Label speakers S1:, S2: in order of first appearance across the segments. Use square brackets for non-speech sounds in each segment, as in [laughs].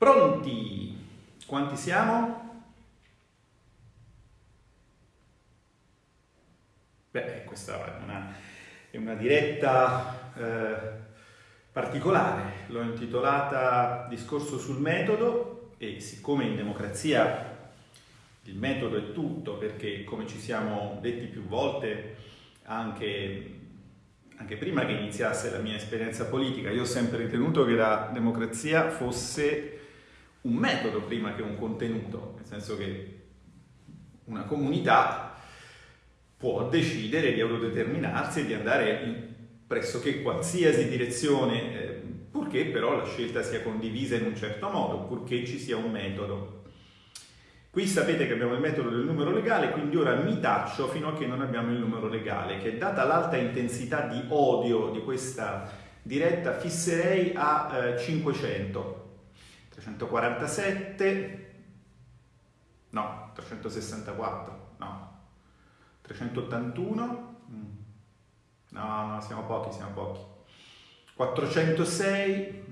S1: Pronti? Quanti siamo? Beh, questa è una, è una diretta eh, particolare, l'ho intitolata Discorso sul metodo e siccome in democrazia il metodo è tutto, perché come ci siamo detti più volte anche anche prima che iniziasse la mia esperienza politica, io ho sempre ritenuto che la democrazia fosse un metodo prima che un contenuto, nel senso che una comunità può decidere di autodeterminarsi e di andare in pressoché qualsiasi direzione, eh, purché però la scelta sia condivisa in un certo modo, purché ci sia un metodo. Qui sapete che abbiamo il metodo del numero legale, quindi ora mi taccio fino a che non abbiamo il numero legale, che data l'alta intensità di odio di questa diretta fisserei a eh, 500. 347, no, 364, no, 381, mm. no, no, siamo pochi, siamo pochi, 406,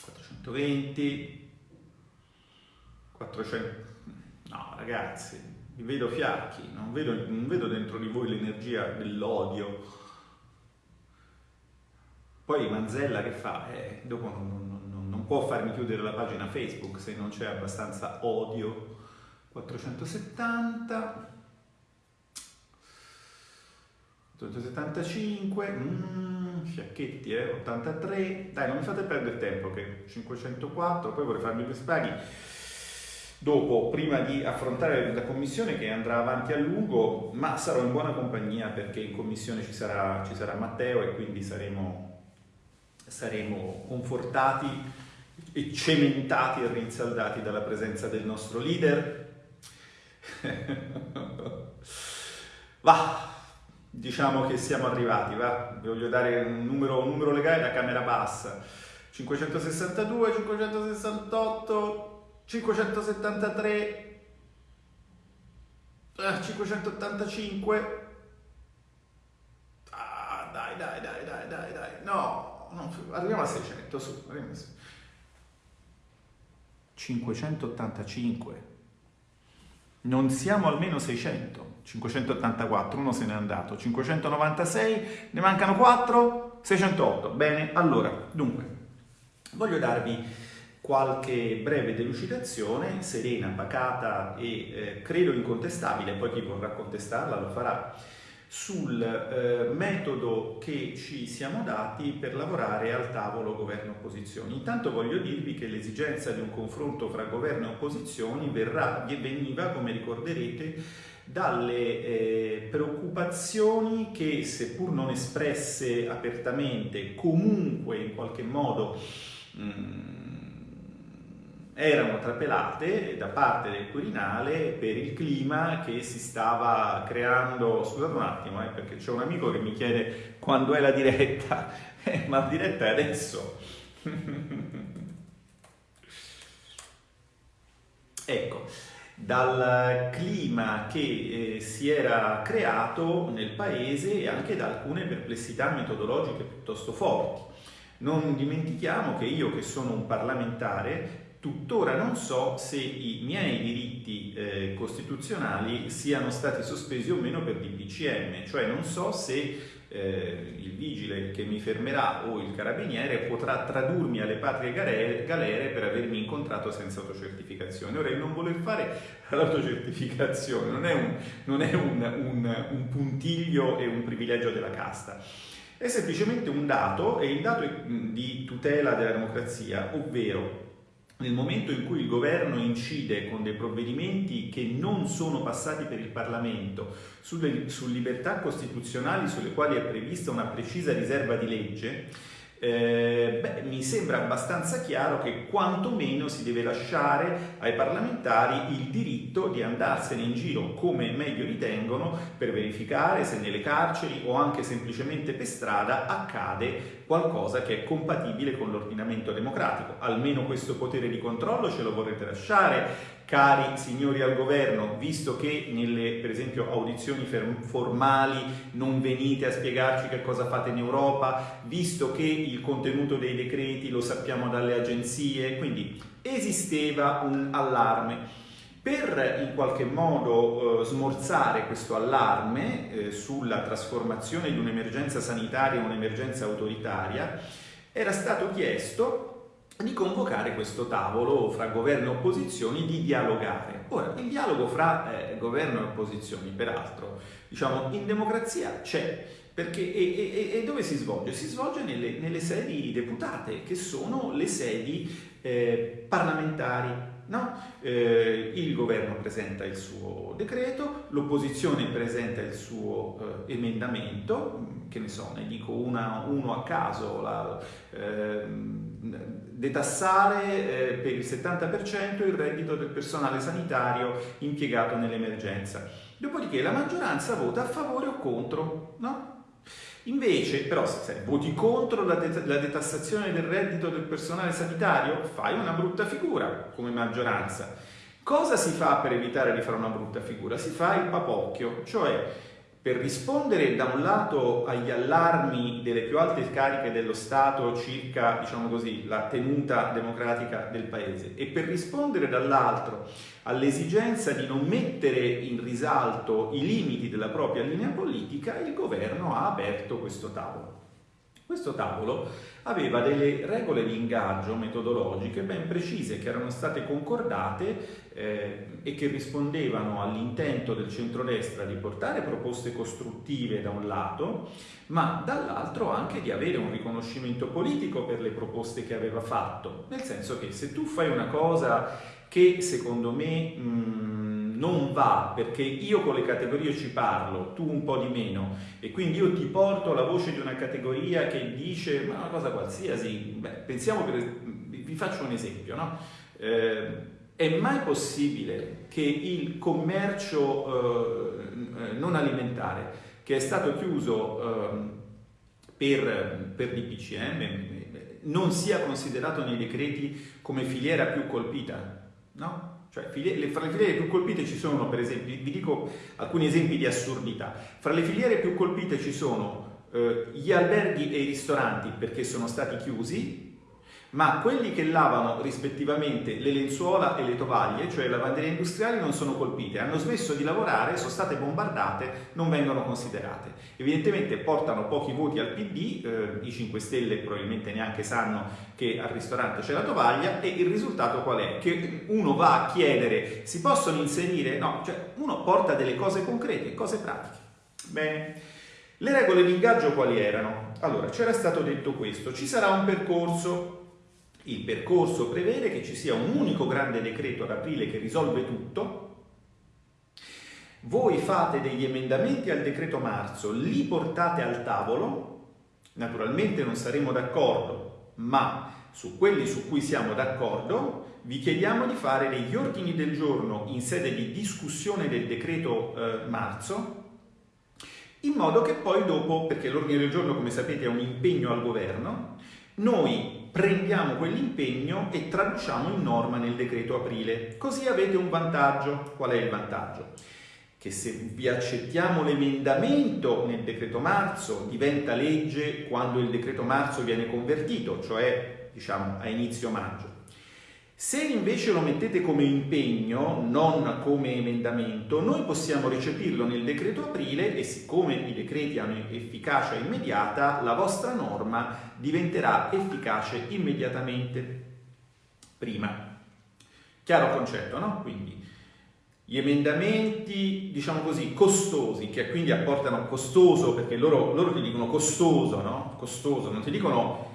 S1: 420, 400, no ragazzi, vi vedo fiacchi, non vedo, non vedo dentro di voi l'energia dell'odio. Poi Manzella che fa? Eh, dopo non, non non può farmi chiudere la pagina Facebook se non c'è abbastanza odio. 470, 475, mm, fiacchetti, eh, 83, dai non mi fate perdere tempo che 504, poi vorrei farmi due spaghi. Dopo, prima di affrontare la commissione che andrà avanti a lungo, ma sarò in buona compagnia perché in commissione ci sarà, ci sarà Matteo e quindi saremo, saremo confortati cementati e rinsaldati dalla presenza del nostro leader. [laughs] va, diciamo che siamo arrivati, va, vi voglio dare un numero, un numero legale da camera bassa. 562, 568, 573, 585. Ah, dai, dai, dai, dai, dai, dai. No, no arriviamo a 600, su, arriviamo a 600. 585. Non siamo almeno 600. 584, uno se n'è andato. 596, ne mancano 4, 608. Bene, allora, dunque, voglio darvi qualche breve delucidazione, serena, pacata e eh, credo incontestabile, poi chi vorrà contestarla lo farà sul eh, metodo che ci siamo dati per lavorare al tavolo governo-opposizioni. Intanto voglio dirvi che l'esigenza di un confronto fra governo e opposizioni verrà, veniva, come ricorderete, dalle eh, preoccupazioni che, seppur non espresse apertamente, comunque in qualche modo mh, mm, erano trapelate da parte del Quirinale per il clima che si stava creando. Scusate un attimo, eh, perché c'è un amico che mi chiede quando è la diretta, eh, [laughs] ma la diretta è adesso. [laughs] ecco, dal clima che eh, si era creato nel paese e anche da alcune perplessità metodologiche piuttosto forti. Non dimentichiamo che io, che sono un parlamentare, Tuttora non so se i miei diritti eh, costituzionali siano stati sospesi o meno per DPCM, cioè non so se eh, il vigile che mi fermerà o il carabiniere potrà tradurmi alle patrie galere per avermi incontrato senza autocertificazione. Ora, il non voler fare [laughs] l'autocertificazione non è, un, non è un, un, un puntiglio e un privilegio della casta, è semplicemente un dato e il dato di tutela della democrazia, ovvero nel momento in cui il governo incide con dei provvedimenti che non sono passati per il Parlamento sulle, su libertà costituzionali sulle quali è prevista una precisa riserva di legge, eh, beh, mi sembra abbastanza chiaro che quantomeno si deve lasciare ai parlamentari il diritto di andarsene in giro come meglio ritengono per verificare se nelle carceri o anche semplicemente per strada accade qualcosa che è compatibile con l'ordinamento democratico. Almeno questo potere di controllo ce lo vorrete lasciare, cari signori al governo, visto che nelle, per esempio, audizioni formali non venite a spiegarci che cosa fate in Europa, visto che il contenuto dei decreti lo sappiamo dalle agenzie, quindi esisteva un allarme. Per in qualche modo eh, smorzare questo allarme eh, sulla trasformazione di un'emergenza sanitaria in un'emergenza autoritaria, era stato chiesto di convocare questo tavolo fra governo e opposizioni di dialogare. Ora, il dialogo fra eh, governo e opposizioni, peraltro, diciamo, in democrazia c'è, perché, e, e, e, dove si svolge? Si svolge nelle, nelle, sedi deputate, che sono le sedi eh, parlamentari. No? Eh, il governo presenta il suo decreto, l'opposizione presenta il suo eh, emendamento, che ne so, ne dico una, uno a caso, la, ehm, detassare eh, per il 70% il reddito del personale sanitario impiegato nell'emergenza. Dopodiché la maggioranza vota a favore o contro, no? Invece, però, se voti contro la, det- la, detassazione del reddito del personale sanitario, fai una brutta figura come maggioranza. Cosa si fa per evitare di fare una brutta figura? Si fa il papocchio, cioè per rispondere da un lato agli allarmi delle più alte cariche dello Stato circa, diciamo così, la tenuta democratica del Paese e per rispondere dall'altro all'esigenza di non mettere in risalto i limiti della propria linea politica, il governo ha aperto questo tavolo. Questo tavolo aveva delle regole di ingaggio metodologiche ben precise che erano state concordate eh, e che rispondevano all'intento del centrodestra di portare proposte costruttive da un lato, ma dall'altro anche di avere un riconoscimento politico per le proposte che aveva fatto, nel senso che se tu fai una cosa che secondo me mh, non va perché io con le categorie ci parlo, tu un po' di meno e quindi io ti porto la voce di una categoria che dice ma una cosa qualsiasi, Beh, pensiamo per, vi faccio un esempio, no? Eh, è mai possibile che il commercio eh, non alimentare, che è stato chiuso eh, per, per DPCM, non sia considerato nei decreti come filiera più colpita? No? Cioè, fra le filiere più colpite ci sono, per esempio, vi dico alcuni esempi di assurdità. Fra le filiere più colpite ci sono eh, gli alberghi e i ristoranti perché sono stati chiusi, ma quelli che lavano rispettivamente le lenzuola e le tovaglie, cioè le lavanderie industriali, non sono colpite, hanno smesso di lavorare, sono state bombardate, non vengono considerate. Evidentemente portano pochi voti al PD, eh, i 5 Stelle probabilmente neanche sanno che al ristorante c'è la tovaglia e il risultato qual è? Che uno va a chiedere, si possono inserire? No, cioè uno porta delle cose concrete, cose pratiche. Bene. Le regole di ingaggio quali erano? Allora, c'era stato detto questo, ci sarà un percorso il percorso prevede che ci sia un unico grande decreto ad aprile che risolve tutto. Voi fate degli emendamenti al decreto marzo, li portate al tavolo. Naturalmente non saremo d'accordo, ma su quelli su cui siamo d'accordo vi chiediamo di fare degli ordini del giorno in sede di discussione del decreto eh, marzo in modo che poi dopo, perché l'ordine del giorno come sapete è un impegno al governo, noi prendiamo quell'impegno e traduciamo in norma nel decreto aprile. Così avete un vantaggio. Qual è il vantaggio? Che se vi accettiamo l'emendamento nel decreto marzo diventa legge quando il decreto marzo viene convertito, cioè diciamo a inizio maggio. Se invece lo mettete come impegno, non come emendamento, noi possiamo recepirlo nel decreto aprile e siccome i decreti hanno efficacia immediata, la vostra norma diventerà efficace immediatamente prima. Chiaro concetto, no? Quindi gli emendamenti, diciamo così, costosi, che quindi apportano costoso, perché loro, loro ti dicono costoso, no? Costoso, non ti dicono...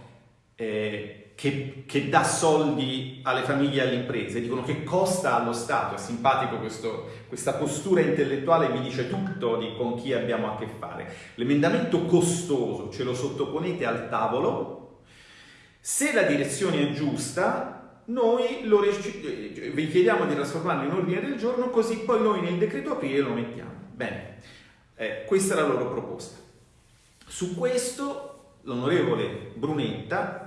S1: Eh, che, che, dà soldi alle famiglie e alle imprese, dicono che costa allo Stato, è simpatico questo, questa postura intellettuale, vi dice tutto di con chi abbiamo a che fare. L'emendamento costoso ce lo sottoponete al tavolo, se la direzione è giusta, noi lo, vi chiediamo di trasformarlo in ordine del giorno, così poi noi nel decreto aprile lo mettiamo. Bene, eh, questa è la loro proposta. Su questo l'onorevole Brunetta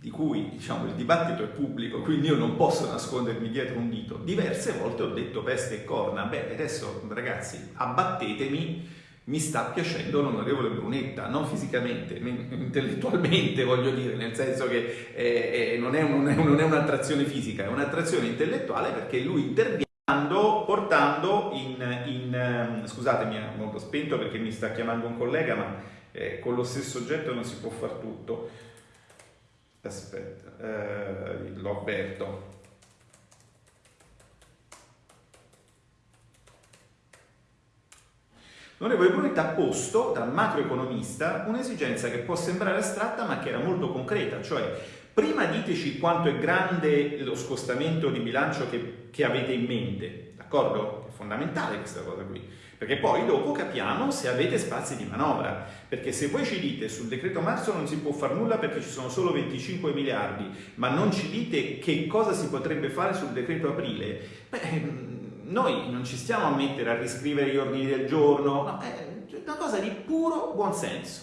S1: di cui diciamo, il dibattito è pubblico, quindi io non posso nascondermi dietro un dito. Diverse volte ho detto peste e corna, beh adesso ragazzi abbattetemi mi sta piacendo l'onorevole Brunetta, non fisicamente, intellettualmente [laughs] voglio dire, nel senso che eh, eh, non, è un, non, è un'attrazione fisica, è un'attrazione intellettuale perché lui interviene portando in, in ehm, scusatemi, ho spento perché mi sta chiamando un collega, ma eh, con lo stesso oggetto non si può fare tutto. Aspetta, eh, l'ho aperto. L'onorevole Brunetta ha posto dal macroeconomista un'esigenza che può sembrare astratta ma che era molto concreta, cioè prima diteci quanto è grande lo scostamento di bilancio che, che avete in mente, d'accordo? È fondamentale questa cosa qui, perché poi dopo capiamo se avete spazi di manovra, perché se voi ci dite sul decreto marzo non si può fare nulla perché ci sono solo 25 miliardi, ma non ci dite che cosa si potrebbe fare sul decreto aprile, beh noi non ci stiamo a mettere a riscrivere gli ordini del giorno, no, è una cosa di puro buonsenso.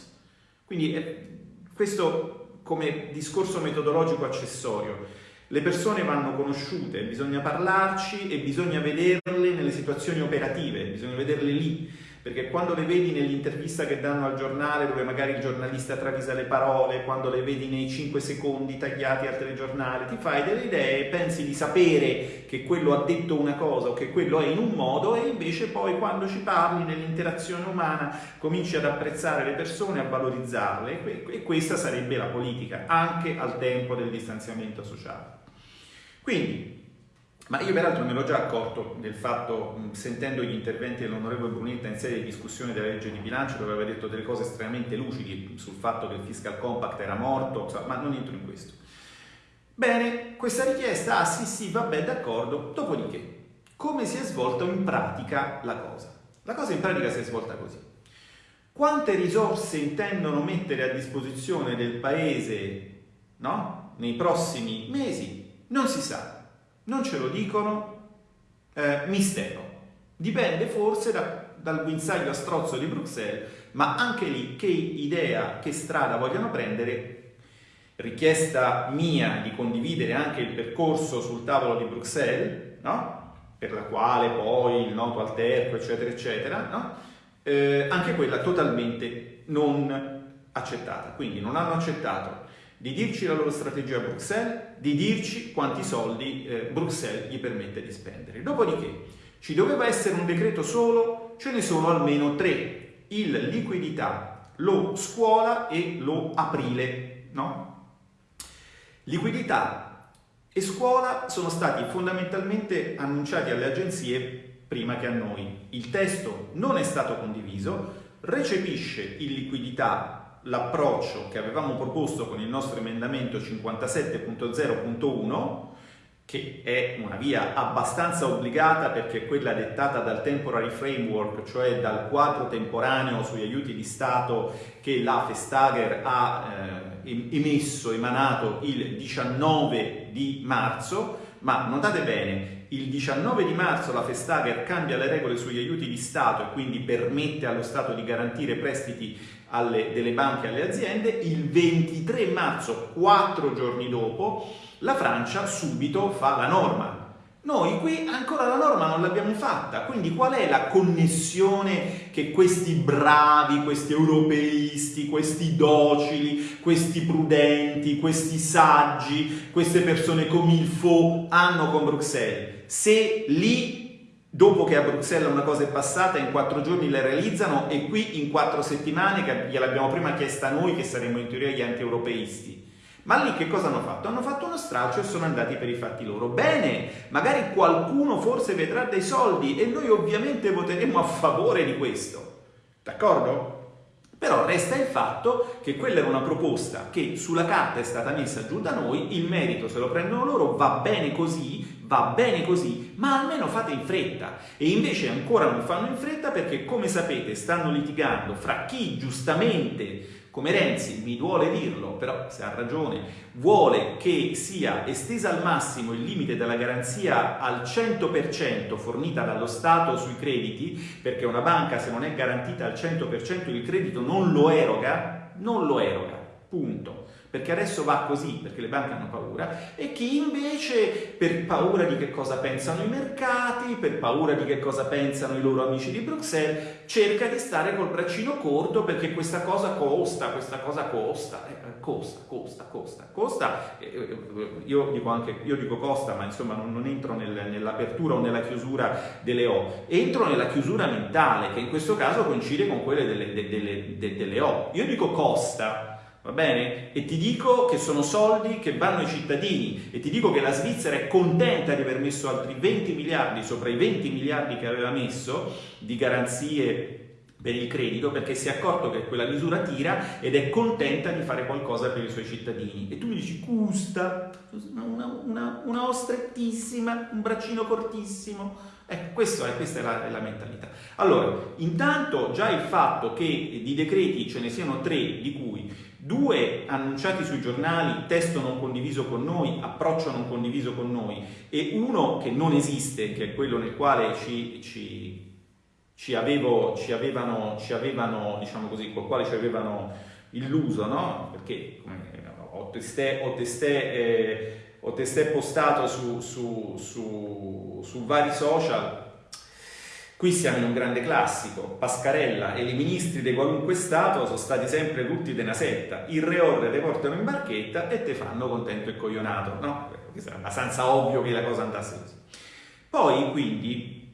S1: Quindi eh, questo come discorso metodologico accessorio. Le persone vanno conosciute, bisogna parlarci e bisogna vederle nelle situazioni operative, bisogna vederle lì perché quando le vedi nell'intervista che danno al giornale dove magari il giornalista travisa le parole, quando le vedi nei 5 secondi tagliati al telegiornale, ti fai delle idee, pensi di sapere che quello ha detto una cosa o che quello è in un modo e invece poi quando ci parli nell'interazione umana cominci ad apprezzare le persone, a valorizzarle e questa sarebbe la politica, anche al tempo del distanziamento sociale. Quindi ma io peraltro me l'ho già accorto del fatto, sentendo gli interventi dell'onorevole Brunetta in sede di discussione della legge di bilancio, dove aveva detto delle cose estremamente lucidi sul fatto che il fiscal compact era morto, ma non entro in questo. Bene, questa richiesta, ah sì sì, vabbè, d'accordo, dopodiché, come si è svolta in pratica la cosa? La cosa in pratica si è svolta così. Quante risorse intendono mettere a disposizione del Paese no? nei prossimi mesi? Non si sa non ce lo dicono, eh, mistero. Dipende forse da, dal guinzaglio a strozzo di Bruxelles, ma anche lì che idea, che strada vogliono prendere, richiesta mia di condividere anche il percorso sul tavolo di Bruxelles, no? per la quale poi il noto alterco, eccetera, eccetera, no? eh, anche quella totalmente non accettata. Quindi non hanno accettato di dirci la loro strategia a Bruxelles, di dirci quanti soldi eh, Bruxelles gli permette di spendere. Dopodiché ci doveva essere un decreto solo, ce ne sono almeno tre, il liquidità, lo scuola e lo aprile, no? Liquidità e scuola sono stati fondamentalmente annunciati alle agenzie prima che a noi. Il testo non è stato condiviso, recepisce il liquidità l'approccio che avevamo proposto con il nostro emendamento 57.0.1 che è una via abbastanza obbligata perché è quella dettata dal temporary framework, cioè dal quadro temporaneo sugli aiuti di Stato che la Vestager ha eh, emesso, emanato il 19 di marzo, ma notate bene, il 19 di marzo la Vestager cambia le regole sugli aiuti di Stato e quindi permette allo Stato di garantire prestiti alle, delle banche alle aziende, il 23 marzo, quattro giorni dopo, la Francia subito fa la norma. Noi qui ancora la norma non l'abbiamo fatta, quindi qual è la connessione che questi bravi, questi europeisti, questi docili, questi prudenti, questi saggi, queste persone come il Fo hanno con Bruxelles? Se lì dopo che a Bruxelles una cosa è passata, in quattro giorni la realizzano e qui in quattro settimane, che gliel'abbiamo prima chiesta noi che saremmo in teoria gli anti-europeisti. Ma lì che cosa hanno fatto? Hanno fatto uno straccio e sono andati per i fatti loro. Bene, magari qualcuno forse vedrà dei soldi e noi ovviamente voteremo a favore di questo. D'accordo? Però resta il fatto che quella era una proposta che sulla carta è stata messa giù da noi, il merito se lo prendono loro, va bene così, va bene così, ma almeno fate in fretta. E invece ancora non fanno in fretta perché, come sapete, stanno litigando fra chi giustamente come Renzi, mi duole dirlo, però se ha ragione, vuole che sia estesa al massimo il limite della garanzia al 100% fornita dallo Stato sui crediti, perché una banca se non è garantita al 100% il credito non lo eroga, non lo eroga, punto perché adesso va così, perché le banche hanno paura, e chi invece per paura di che cosa pensano i mercati, per paura di che cosa pensano i loro amici di Bruxelles, cerca di stare col braccino corto perché questa cosa costa, questa cosa costa, eh, costa, costa, costa, costa, eh, io dico anche, io dico costa, ma insomma non, non entro nel, nell'apertura o nella chiusura delle O, entro nella chiusura mentale, che in questo caso coincide con quelle delle, delle, delle, delle O. Io dico costa, Va bene? E ti dico che sono soldi che vanno ai cittadini e ti dico che la Svizzera è contenta di aver messo altri 20 miliardi sopra i 20 miliardi che aveva messo di garanzie per il credito perché si è accorto che quella misura tira ed è contenta di fare qualcosa per i suoi cittadini. E tu mi dici, custa, una, una, una O strettissima, un braccino cortissimo. Ecco, questo è, questa è la, è la, mentalità. Allora, intanto già il fatto che di decreti ce ne siano tre, di cui due annunciati sui giornali, testo non condiviso con noi, approccio non condiviso con noi, e uno che non esiste, che è quello nel quale ci, ci, ci, avevo, ci avevano, ci avevano, diciamo così, col quale ci avevano illuso, no? Perché ho testé, ho testé, eh, ho testé postato su, su, su, su vari social Qui siamo in un grande classico, Pascarella e i ministri di qualunque Stato sono stati sempre tutti di una setta, il reorre te portano in barchetta e te fanno contento e coglionato, no? È abbastanza ovvio che la cosa andasse così. Poi, quindi,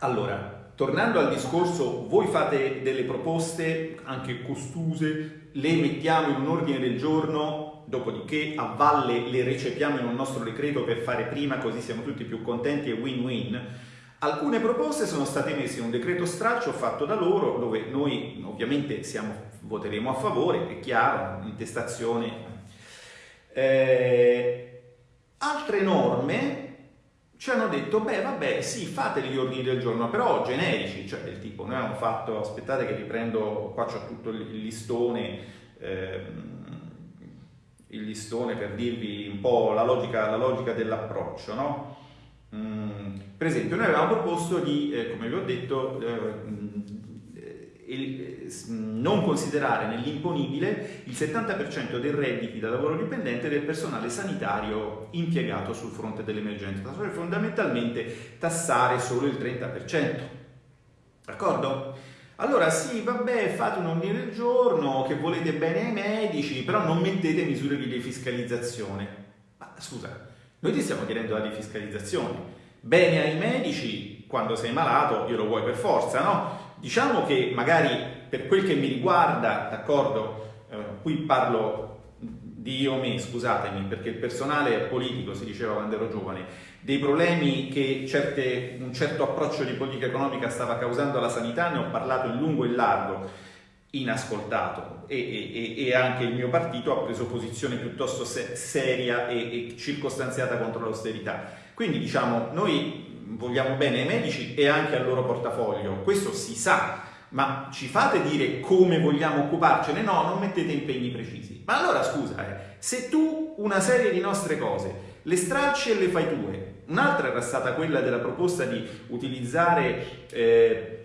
S1: allora, tornando al discorso, voi fate delle proposte anche costuse, le mettiamo in un ordine del giorno, dopodiché a valle le recepiamo in un nostro decreto per fare prima, così siamo tutti più contenti e win-win Alcune proposte sono state messe in un decreto straccio fatto da loro, dove noi ovviamente siamo, voteremo a favore, è chiaro, intestazione. Eh, altre norme ci hanno detto, beh vabbè, sì, fate gli ordini del giorno, però generici, cioè del tipo, noi abbiamo fatto, aspettate che riprendo, qua c'ho tutto il listone, ehm, il listone per dirvi un po' la logica, la logica dell'approccio, no? Mm, per esempio, noi avevamo proposto di, eh, come vi ho detto, eh, eh, non considerare nell'imponibile il 70% dei redditi da lavoro dipendente del personale sanitario impiegato sul fronte dell'emergenza, cioè fondamentalmente tassare solo il 30%. D'accordo? Allora sì, vabbè, fate un ordine del giorno che volete bene ai medici, però non mettete misure di defiscalizzazione. Ma scusa, noi ti stiamo chiedendo la defiscalizzazione. Bene ai medici, quando sei malato, glielo vuoi per forza, no? Diciamo che magari per quel che mi riguarda, d'accordo, eh, qui parlo di io me, scusatemi, perché il personale politico, si diceva quando ero giovane, dei problemi che certe, un certo approccio di politica economica stava causando alla sanità, ne ho parlato in lungo e in largo inascoltato e, e, e, anche il mio partito ha preso posizione piuttosto se, seria e, e circostanziata contro l'austerità. Quindi diciamo, noi vogliamo bene ai medici e anche al loro portafoglio, questo si sa, ma ci fate dire come vogliamo occuparcene? No, non mettete impegni precisi. Ma allora scusa, eh, se tu una serie di nostre cose le stracci e le fai tue, un'altra era stata quella della proposta di utilizzare... Eh,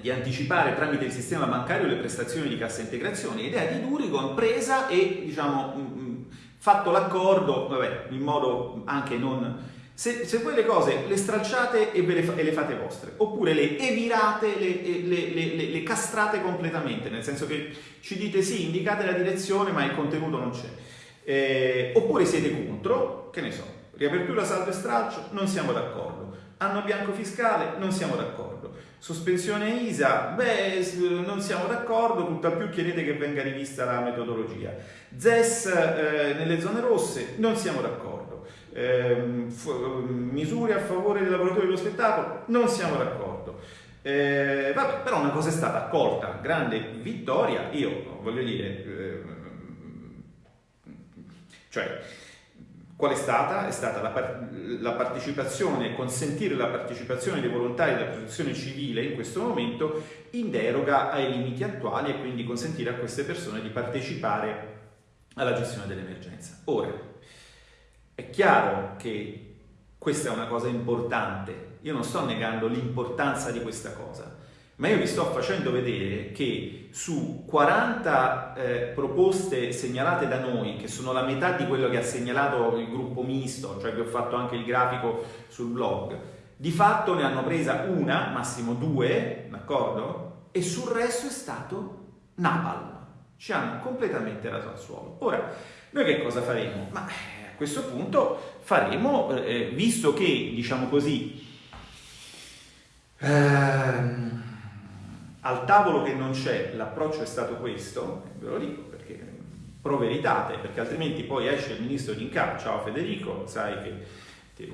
S1: di anticipare tramite il sistema bancario le prestazioni di cassa integrazione, idea di Durigon presa e diciamo mm, mm, fatto l'accordo, in modo anche non... Se, se voi le cose le stralciate e, le, e le fate vostre, oppure le evirate, le, le, le, castrate completamente, nel senso che ci dite sì, indicate la direzione ma il contenuto non c'è. Eh, oppure siete contro, che ne so, riapertura saldo e stralcio, non siamo d'accordo. Anno bianco fiscale, non siamo d'accordo. Sospensione ISA, beh, non siamo d'accordo, tutt'al più chiedete che venga rivista la metodologia. ZES eh, nelle zone rosse, non siamo d'accordo. Eh, misure a favore dei lavoratori dello spettacolo, non siamo d'accordo. Eh, vabbè, però una cosa è stata accolta, grande vittoria, io voglio dire, eh, cioè Qual è stata? È stata la, par- la, partecipazione, consentire la partecipazione dei volontari della protezione civile in questo momento in deroga ai limiti attuali e quindi consentire a queste persone di partecipare alla gestione dell'emergenza. Ora, è chiaro che questa è una cosa importante, io non sto negando l'importanza di questa cosa, ma io vi sto facendo vedere che su 40 eh, proposte segnalate da noi, che sono la metà di quello che ha segnalato il gruppo misto, cioè che ho fatto anche il grafico sul blog, di fatto ne hanno presa una, massimo due, d'accordo? E sul resto è stato napalm. Ci hanno completamente raso al suolo. Ora, noi che cosa faremo? Ma eh, a questo punto faremo, eh, visto che, diciamo così, ehm, al tavolo che non c'è, l'approccio è stato questo, ve lo dico perché pro veritate, perché altrimenti poi esce il ministro di Incap, ciao Federico, sai che, che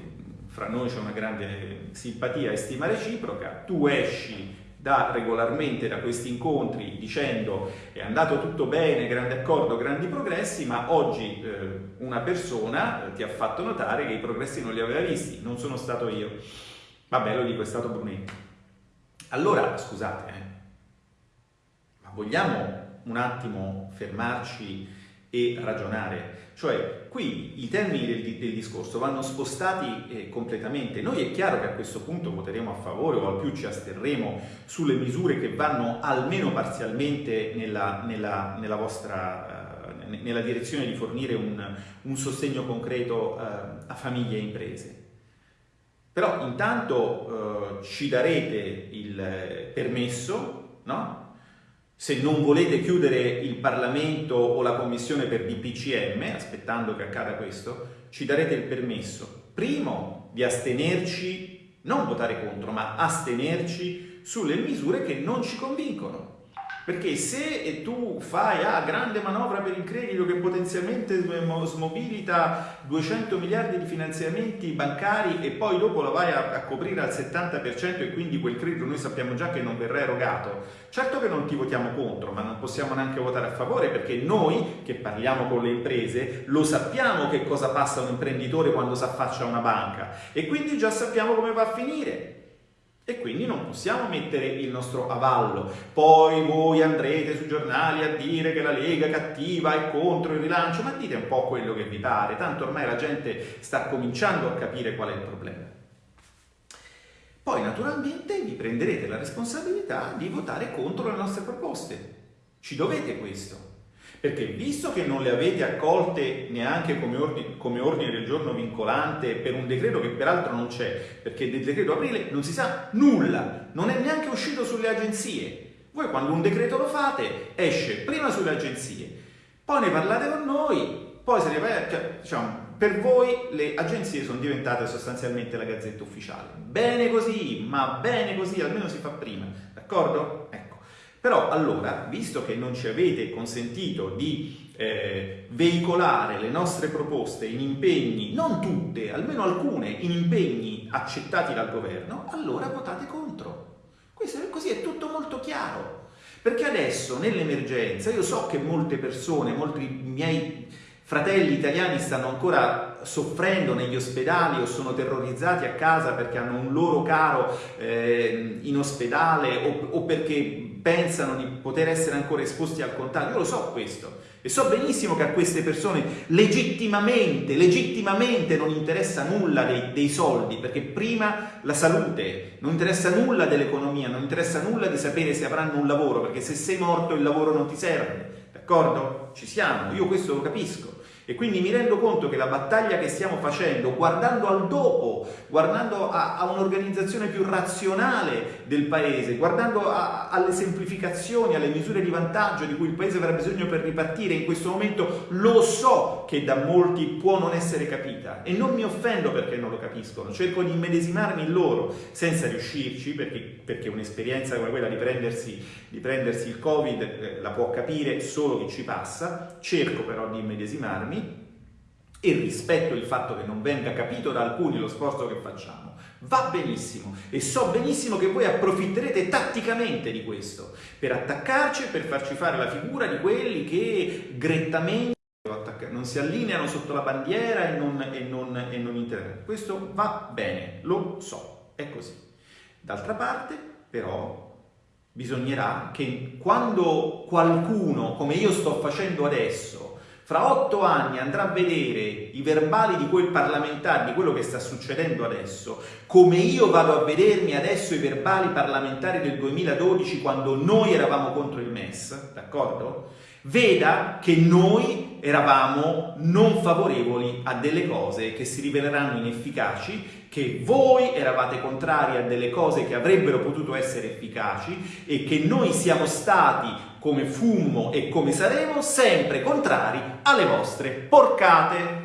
S1: fra noi c'è una grande simpatia e stima reciproca, tu esci da regolarmente da questi incontri dicendo è andato tutto bene, grande accordo, grandi progressi, ma oggi eh, una persona ti ha fatto notare che i progressi non li aveva visti, non sono stato io. Vabbè, lo dico, è stato Brunetti. Allora, scusate, eh, vogliamo un attimo fermarci e ragionare? Cioè, qui i termini del, del discorso vanno spostati eh, completamente. Noi è chiaro che a questo punto voteremo a favore o al più ci asterremo sulle misure che vanno almeno parzialmente nella, nella, nella vostra eh, nella direzione di fornire un, un sostegno concreto eh, a famiglie e imprese. Però intanto eh, ci darete il permesso, no? Se non volete chiudere il Parlamento o la Commissione per DPCM, aspettando che accada questo, ci darete il permesso, primo, di astenerci, non votare contro, ma astenerci sulle misure che non ci convincono. Perché se tu fai ah, grande manovra per il credito che potenzialmente smobilita 200 miliardi di finanziamenti bancari e poi dopo la vai a, a, coprire al 70% e quindi quel credito noi sappiamo già che non verrà erogato, certo che non ti votiamo contro, ma non possiamo neanche votare a favore perché noi che parliamo con le imprese lo sappiamo che cosa passa un imprenditore quando si affaccia a una banca e quindi già sappiamo come va a finire. E quindi non possiamo mettere il nostro avallo. Poi voi andrete sui giornali a dire che la Lega cattiva è contro il rilancio, ma dite un po' quello che vi pare, tanto ormai la gente sta cominciando a capire qual è il problema. Poi naturalmente vi prenderete la responsabilità di votare contro le nostre proposte. Ci dovete questo. Perché visto che non le avete accolte neanche come ordine, come ordine, del giorno vincolante per un decreto che peraltro non c'è, perché del decreto aprile non si sa nulla, non è neanche uscito sulle agenzie. Voi quando un decreto lo fate esce prima sulle agenzie, poi ne parlate con noi, poi se ne va, cioè, diciamo, per voi le agenzie sono diventate sostanzialmente la gazzetta ufficiale. Bene così, ma bene così, almeno si fa prima, d'accordo? Ecco. Però allora, visto che non ci avete consentito di eh, veicolare le nostre proposte in impegni, non tutte, almeno alcune, in impegni accettati dal governo, allora votate contro. Questo, così è tutto molto chiaro. Perché adesso, nell'emergenza, io so che molte persone, molti miei fratelli italiani stanno ancora soffrendo negli ospedali o sono terrorizzati a casa perché hanno un loro caro eh, in ospedale o, o perché pensano di poter essere ancora esposti al contagio, io lo so questo e so benissimo che a queste persone legittimamente, legittimamente non interessa nulla dei, dei soldi, perché prima la salute, non interessa nulla dell'economia, non interessa nulla di sapere se avranno un lavoro, perché se sei morto il lavoro non ti serve, d'accordo? Ci siamo, io questo lo capisco. E quindi mi rendo conto che la battaglia che stiamo facendo, guardando al dopo, guardando a, a un'organizzazione più razionale del paese, guardando a, alle semplificazioni, alle misure di vantaggio di cui il paese avrà bisogno per ripartire, in questo momento lo so che da molti può non essere capita e non mi offendo perché non lo capiscono, cerco di immedesimarmi in loro senza riuscirci perché, perché un'esperienza come quella di prendersi, di prendersi il Covid eh, la può capire solo chi ci passa, cerco però di immedesimarmi e rispetto il fatto che non venga capito da alcuni lo sforzo che facciamo. Va benissimo e so benissimo che voi approfitterete tatticamente di questo per attaccarci e per farci fare la figura di quelli che grettamente non si allineano sotto la bandiera e non, e non, e non intervengono. Questo va bene, lo so, è così. D'altra parte, però, bisognerà che quando qualcuno, come io sto facendo adesso, fra otto anni andrà a vedere i verbali di quel parlamentare, di quello che sta succedendo adesso, come io vado a vedermi adesso i verbali parlamentari del 2012 quando noi eravamo contro il MES, d'accordo? Veda che noi eravamo non favorevoli a delle cose che si riveleranno inefficaci, che voi eravate contrari a delle cose che avrebbero potuto essere efficaci e che noi siamo stati come fummo e come saremo sempre contrari alle vostre porcate.